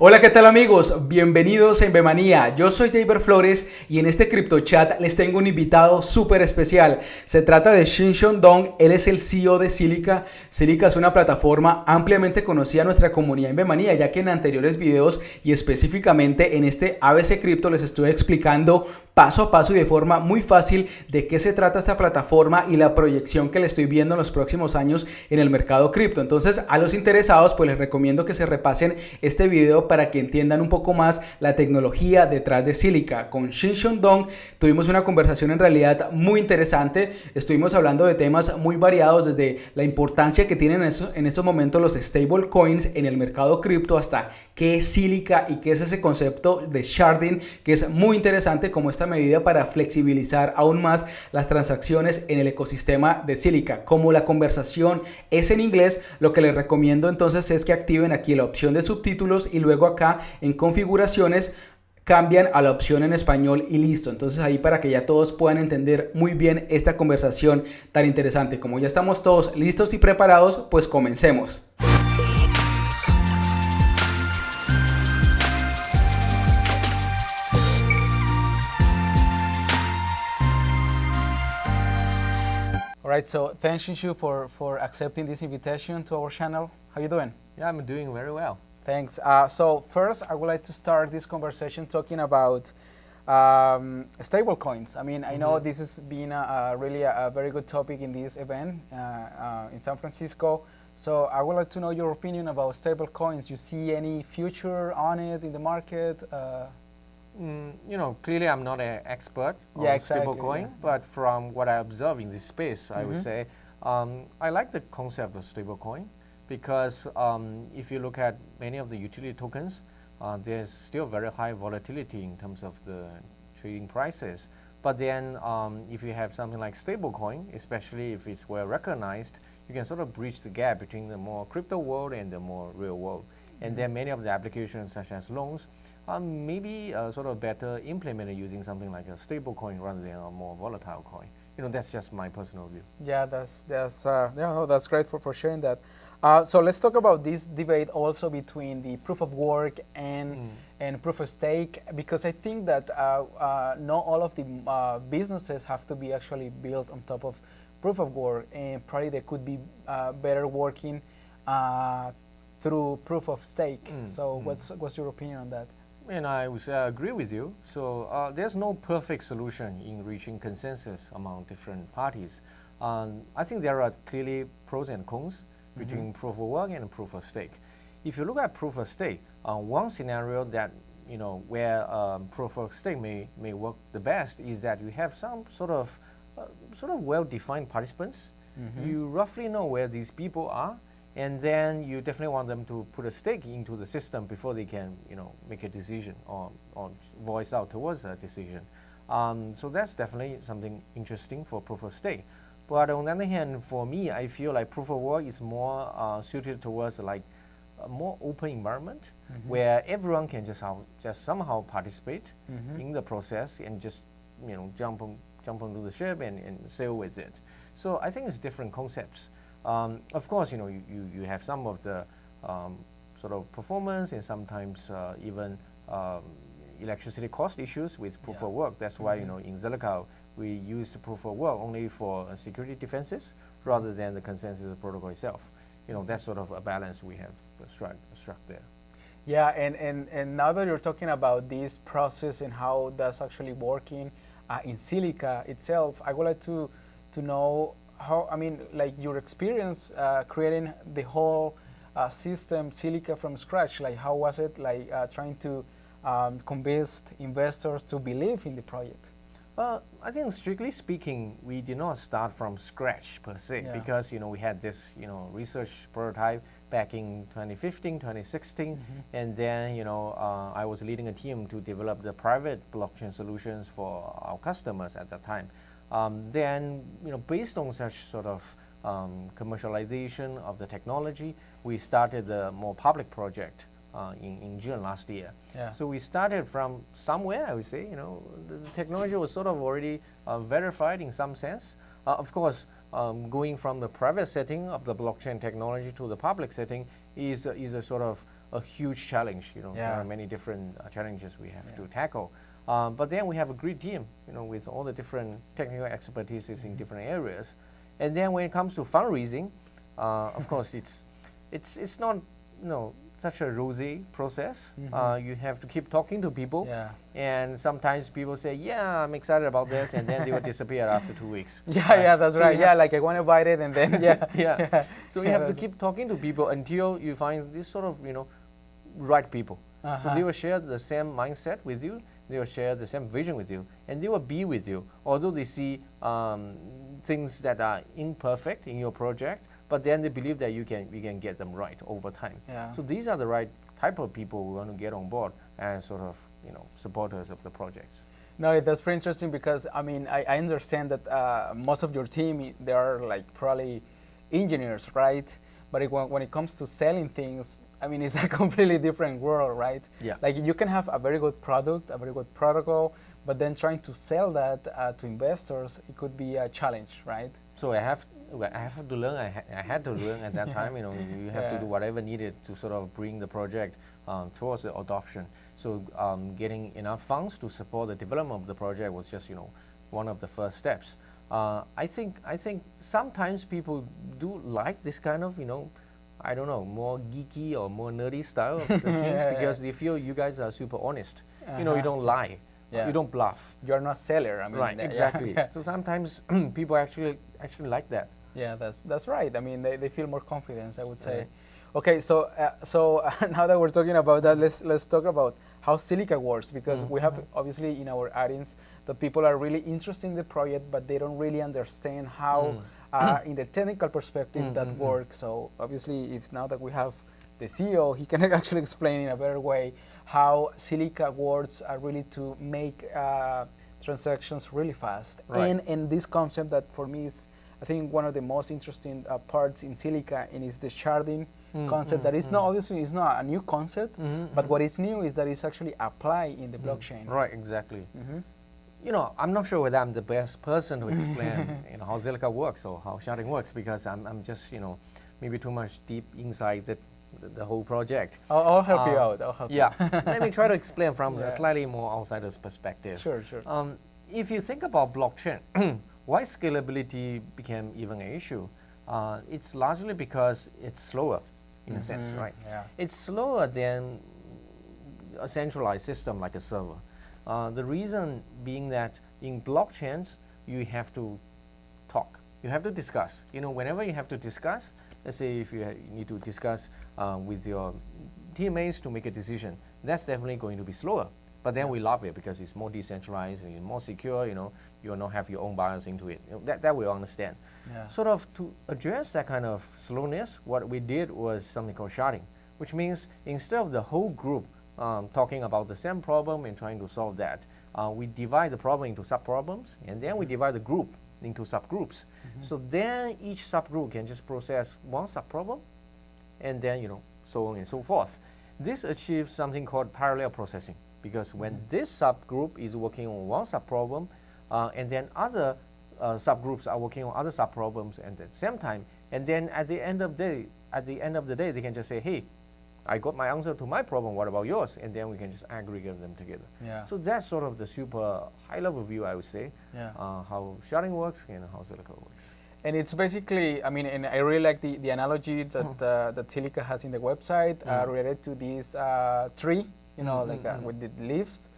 Hola, ¿qué tal amigos? Bienvenidos a Invemanía. Yo soy David Flores y en este Crypto Chat les tengo un invitado súper especial. Se trata de Shinshon Dong, él es el CEO de Silica. Silica es una plataforma ampliamente conocida en nuestra comunidad Invemanía, ya que en anteriores videos y específicamente en este ABC Crypto les estuve explicando paso a paso y de forma muy fácil de qué se trata esta plataforma y la proyección que le estoy viendo en los próximos años en el mercado cripto. Entonces a los interesados pues les recomiendo que se repasen este video para que entiendan un poco más la tecnología detrás de Silica. Con Shin Dong tuvimos una conversación en realidad muy interesante. Estuvimos hablando de temas muy variados desde la importancia que tienen en estos momentos los stable coins en el mercado cripto hasta qué es Silica y qué es ese concepto de sharding que es muy interesante como esta medida para flexibilizar aún más las transacciones en el ecosistema de Silica. Como la conversación es en inglés, lo que les recomiendo entonces es que activen aquí la opción de subtítulos y luego acá en configuraciones cambian a la opción en español y listo. Entonces ahí para que ya todos puedan entender muy bien esta conversación tan interesante. Como ya estamos todos listos y preparados, pues comencemos. Right, so thanks Xinshu for, for accepting this invitation to our channel. How you doing? Yeah, I'm doing very well. Thanks. Uh, so first, I would like to start this conversation talking about um, stable coins. I mean, mm -hmm. I know mm-hmm. this has been a, a really a, a, very good topic in this event uh, uh, in San Francisco. So I would like to know your opinion about stable coins. You see any future on it in the market? Mm, you know, clearly I'm not an expert on yeah, exactly, stablecoin, yeah. but from what I observe in this space, mm -hmm. I would mm-hmm. say um, I like the concept of stablecoin because um, if you look at many of the utility tokens, uh, there's still very high volatility in terms of the trading prices. But then um, if you have something like stablecoin, especially if it's well recognized, you can sort of bridge the gap between the more crypto world and the more real world. Mm -hmm. And then many of the applications such as loans um, maybe uh, sort of better implemented using something like a stable coin rather than a more volatile coin. You know, that's just my personal view. Yeah, that's that's uh, yeah, no, that's great for, for sharing that. Uh, so let's talk about this debate also between the proof of work and mm. and proof of stake because I think that uh, uh, not all of the uh, businesses have to be actually built on top of proof of work, and probably they could be better working through proof of stake. Mm. So mm. what's what's your opinion on that? And I would uh, agree with you. So uh, there's no perfect solution in reaching consensus among different parties. Um, I think there are clearly pros and cons mm -hmm. between proof of work and proof of stake. If you look at proof of stake, uh, one scenario that you know where um, proof of stake may may work the best is that you have some sort of uh, sort of well-defined participants. Mm -hmm. You roughly know where these people are, and then you definitely want them to put a stake into the system before they can, you know, make a decision or, or voice out towards a decision. Um, so that's definitely something interesting for proof of stake. But on the other hand, for me, I feel like proof of work is more uh, suited towards like a more open environment mm -hmm. where everyone can just how, just somehow participate mm -hmm. in the process and just you know jump on, jump onto the ship and, and sail with it. So I think it's different concepts. Um, of course, you know, you, you, you have some of the um, sort of performance and sometimes uh, even um, electricity cost issues with proof yeah. of work. That's mm -hmm. why, you mm-hmm. know, in Zilliqa, we use the proof of work only for uh, security defenses rather than the consensus protocol itself. You know, that's sort of a balance we have struck, struck there. Yeah, and, and, and now that you're talking about this process and how that's actually working uh, in Zilliqa itself, I would like to, to know how, I mean, like your experience uh, creating the whole uh, system, Zilliqa from scratch, like how was it like uh, trying to um, convince investors to believe in the project? Well, I think strictly speaking, we did not start from scratch per se yeah. because you know we had this you know research prototype back in 2015, 2016, mm -hmm. and then you know uh, I was leading a team to develop the private blockchain solutions for our customers at that time. Um, then, you know, based on such sort of um, commercialization of the technology, we started the more public project uh, in, in June last year. Yeah. So we started from somewhere, I would say, you know, the, the technology was sort of already uh, verified in some sense. Uh, of course, um, going from the private setting of the blockchain technology to the public setting is, is a sort of a huge challenge. You know, there are many different uh, challenges we have Yeah. to tackle. Um, but then we have a great team, you know, with all the different technical expertises in different areas. And then when it comes to fundraising, uh, of course, it's it's it's not you know such a rosy process. Uh, you have to keep talking to people, Yeah. and sometimes people say, "Yeah, I'm excited about this," and then they will disappear after two weeks. Yeah, yeah, that's So right. Yeah, like I want to buy it and then, yeah. yeah. So you Yeah, have to keep talking to people until you find this sort of you know right people. So Uh-huh. they will share the same mindset with you. They will share the same vision with you, and they will be with you. Although they see um, things that are imperfect in your project, but then they believe that you can you can get them right over time. Yeah. So these are the right type of people we want to get on board as sort of you know supporters of the projects. No, that's pretty interesting because I mean I, I understand that uh, most of your team they are like probably engineers, right? But it, when, when it comes to selling things, I mean it's a completely different world, right? Yeah. Like you can have a very good product, a very good protocol, but then trying to sell that uh, to investors, it could be a challenge, right? So I have I have to learn. I, ha- I had to learn at that time. You know, you have Yeah. to do whatever needed to sort of bring the project um, towards the adoption. So um, getting enough funds to support the development of the project was just you know one of the first steps. Uh, I think I think sometimes people do like this kind of you know. I don't know, more geeky or more nerdy style of the teams Yeah, because they feel you guys are super honest. You know, you Uh-huh. don't lie. Yeah. You don't bluff. You're not seller. I mean, right, uh, exactly. Yeah, So sometimes people actually actually like that. Yeah, that's that's right. I mean, they, they feel more confidence. I would say. Right. Okay, so uh, so now that we're talking about that, let's let's talk about how Zilliqa works because we have obviously in our audience that people are really interested in the project, but they don't really understand how, Mm. uh, in the technical perspective, mm, that mm, works. So obviously, if now that we have the CEO, he can actually explain in a better way how Zilliqa works are really to make uh, transactions really fast. Right. And and this concept that for me is I think one of the most interesting uh, parts in Zilliqa and is the sharding concept that is not obviously is not a new concept, mm-hmm, but mm-hmm. what is new is that it's actually applied in the blockchain. Right, exactly. Mhm. You know, I'm not sure whether I'm the best person to explain you know, how Zilliqa works or how sharding works because I'm, I'm just, you know, maybe too much deep inside the, the, the whole project. I'll, I'll help you Uh, out. I'll help Yeah, let me try to explain from Yeah. a slightly more outsider's perspective. Sure, sure. Um, if you think about blockchain, why scalability became even an issue? Uh, it's largely because it's slower, in a sense, Mhm, right? yeah. It's slower than a centralized system like a server. Uh, the reason being that in blockchains, you have to talk. You have to discuss. You know, whenever you have to discuss, let's say if you ha- need to discuss uh, with your teammates to make a decision, that's definitely going to be slower. But then we love it because it's more decentralized, and more secure. You know, you will not have your own bias into it. You know, that that we understand. Yeah. Sort of to address that kind of slowness, what we did was something called sharding, which means instead of the whole group um, talking about the same problem and trying to solve that, uh, we divide the problem into sub-problems, and then we divide the group into subgroups. So then each subgroup can just process one sub-problem, and then you know so on and so forth. This achieves something called parallel processing because when this subgroup is working on one subproblem, uh, and then other uh, subgroups are working on other subproblems at the same time, and then at the end of the day, at the end of the day, they can just say, "Hey, I got my answer to my problem. What about yours?" And then we can just aggregate them together. Yeah. So that's sort of the super high-level view, I would say, Yeah. uh, how sharding works and how Zilliqa works. And it's basically, I mean, and I really like the, the analogy that uh, that Zilliqa has in the website uh, related to this uh, tree, you know, like uh, with the leaves,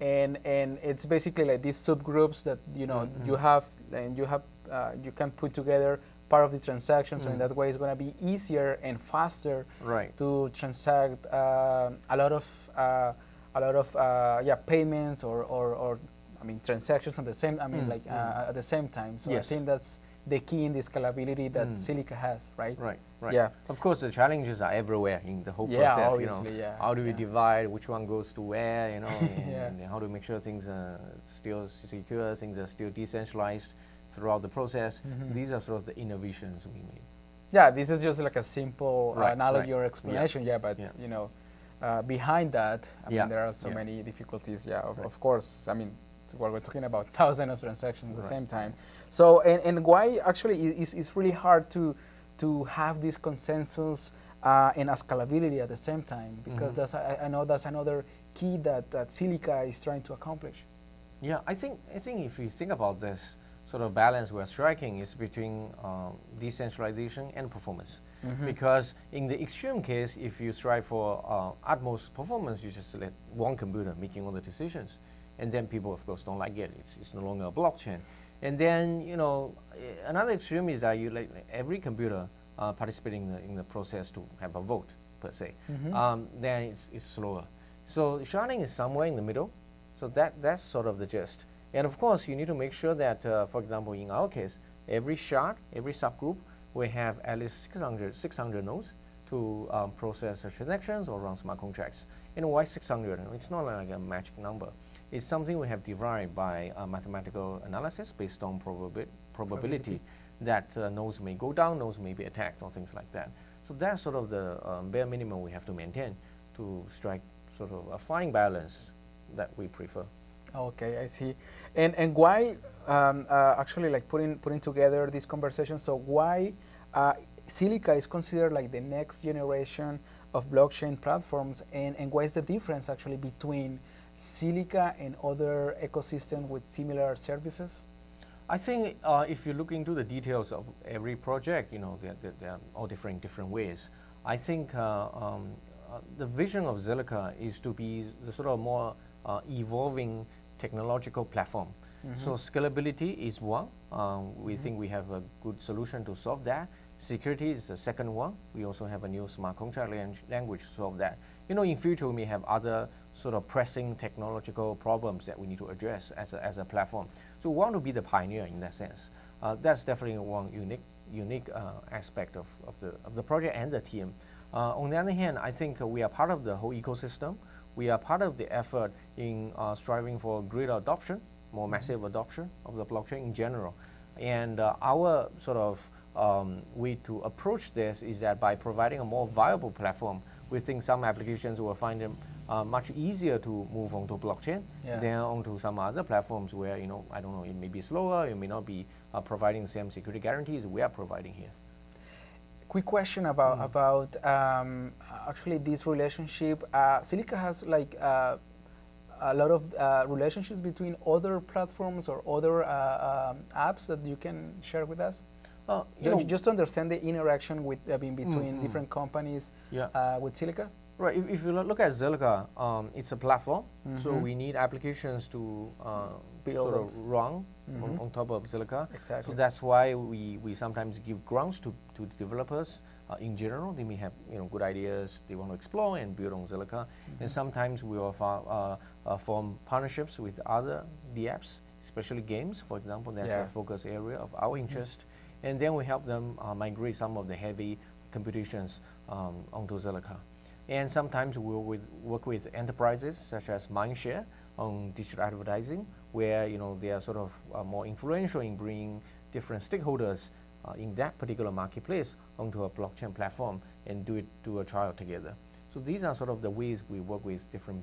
and and it's basically like these subgroups that you know you have and you have uh, you can put together part of the transaction. So in that way, it's going to be easier and faster Right. to transact uh, a lot of uh, a lot of uh, yeah payments or, or, or I mean transactions at the same I mean like uh, at the same time. So Yes. I think that's the key in the scalability that Mm. Zilliqa has, right? Right, right. Yeah. Of course, the challenges are everywhere in the whole Yeah, process. obviously, you know, yeah, how do we yeah. divide which one goes to where? You know, and, Yeah. and how do we make sure things are still secure, things are still decentralized throughout the process? Mm-hmm. These are sort of the innovations we made. Yeah, this is just like a simple Right, analogy right. or explanation. Yeah, but Yeah. you know, uh, behind that, I Yeah, mean, there are so yeah. many difficulties. Yeah, of, Right. of course. I mean, what we're talking about thousands of transactions at the same time. So, and, and why actually i- is it's really hard to to have this consensus uh, and scalability at the same time, because mm -hmm. that's I, I, know that's another key that, that Zilliqa is trying to accomplish. Yeah, I think I think if you think about this sort of balance we're striking is between um, decentralization and performance. Mm -hmm. Because in the extreme case, if you strive for uh, utmost performance, you just let one computer making all the decisions, and then people, of course, don't like it. It's, it's no longer a blockchain. And then, you know, another extreme is that you let every computer uh, participating in the, in the process to have a vote, per se. Mm -hmm. um, then it's, it's slower. So sharding is somewhere in the middle. So that, that's sort of the gist. And of course, you need to make sure that, uh, for example, in our case, every shard, every subgroup, we have at least 600, 600 nodes to um, process transactions or run smart contracts. And why 600? It's not like a magic number. It's something we have derived by uh, mathematical analysis based on probabi probability, probability, that uh, nodes may go down, nodes may be attacked, or things like that. So that's sort of the um, bare minimum we have to maintain to strike sort of a fine balance that we prefer. Okay, I see. And and why um, uh, actually like putting putting together this conversation? So why uh, Zilliqa is considered like the next generation of blockchain platforms, and and what is the difference actually between Zilliqa and other ecosystems with similar services? I think uh, if you look into the details of every project, you know, they're, they're, all different different ways. I think uh, um, uh, the vision of Zilliqa is to be the sort of more uh, evolving technological platform. Mm -hmm. So scalability is one. Um, we mm -hmm. think we have a good solution to solve that. Security is the second one. We also have a new smart contract language to solve that. You know, in future we may have other sort of pressing technological problems that we need to address as a, as a platform. So we want to be the pioneer in that sense. Uh, that's definitely one unique unique uh, aspect of, of, the, of the project and the team. Uh, on the other hand, I think we are part of the whole ecosystem. We are part of the effort in uh, striving for greater adoption, more mm-hmm. massive adoption of the blockchain in general. And uh, our sort of um, way to approach this is that by providing a more viable platform, we think some applications will find them uh, much easier to move onto blockchain yeah. than onto some other platforms where, you know, I don't know, it may be slower, it may not be uh, providing the same security guarantees we are providing here. Quick question about, mm. about um, actually this relationship. Uh, Zilliqa has like uh, a lot of uh, relationships between other platforms or other uh, um, apps that you can share with us? Uh, you know, just to understand the interaction with, I mean, between mm -hmm. different companies yeah. uh, with Zilliqa? Right. If, if, you look at Zilliqa, um, it's a platform, mm -hmm. so mm-hmm. we need applications to uh, sort of run mm -hmm. on, on, top of Zilliqa. Exactly. So that's why we, we sometimes give grants to, to developers. Uh, in general, they may have you know good ideas they want to explore and build on Zilliqa. And mm-hmm. sometimes we offer uh, uh, form partnerships with other DApps, especially games. For example, that's yeah. a focus area of our interest. And then we help them uh, migrate some of the heavy computations um, onto Zilliqa. And sometimes we'll with, work with enterprises such as Mindshare on digital advertising, where you know they are sort of uh, more influential in bringing different stakeholders uh, in that particular marketplace onto a blockchain platform and do it do a trial together. So these are sort of the ways we work with different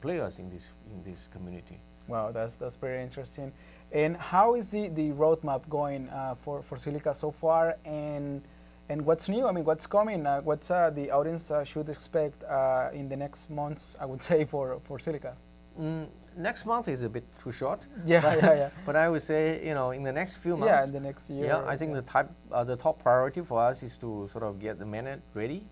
players in this in this community. Wow, that's that's very interesting. And how is the, the roadmap going uh, for, for Zilliqa so far? And, and what's new? I mean, what's coming? Uh, what's uh, the audience uh, should expect uh, in the next months, I would say, for, for Zilliqa? Mm, next month is a bit too short. Yeah, but, yeah, yeah. but I would say, you know, in the next few months. Yeah, in the next year. Yeah, I think yeah. the, type, uh, the top priority for us is to sort of get the mainnet ready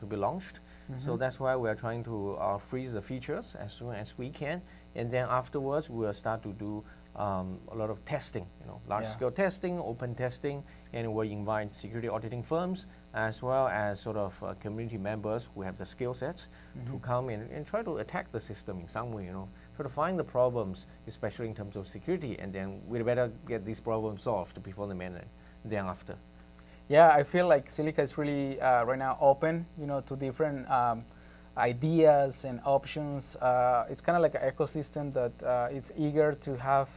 to be launched. Mm -hmm. So that's why we are trying to freeze the features as soon as we can. And then afterwards, we'll start to do um, a lot of testing, you know, large-scale yeah. testing, open testing, and we invite security auditing firms as well as sort of uh, community members who have the skill sets mm -hmm. to mm-hmm. come in and try to attack the system in some way, you know, try to find the problems, especially in terms of security, and then we'd better get these problems solved before the mainnet, then after. Yeah, I feel like Zilliqa is really uh, right now open, you know, to different um, ideas and options. Uh, it's kind of like an ecosystem that uh, is eager to have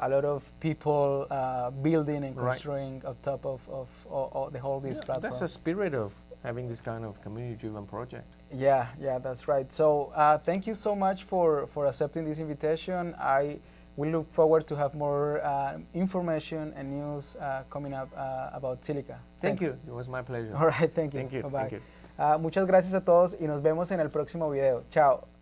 a lot of people uh, building and construing right. on top of, of, of, of the whole this yeah, platform. That's the spirit of having this kind of community-driven project. Yeah, yeah, that's right. So uh, thank you so much for, for accepting this invitation. I will look forward to have more uh, information and news uh, coming up uh, about Zilliqa. Thank Thanks. you. It was my pleasure. All right, thank you. Thank you. Bye-bye. Ah, muchas gracias a todos y nos vemos en el próximo video. Chao.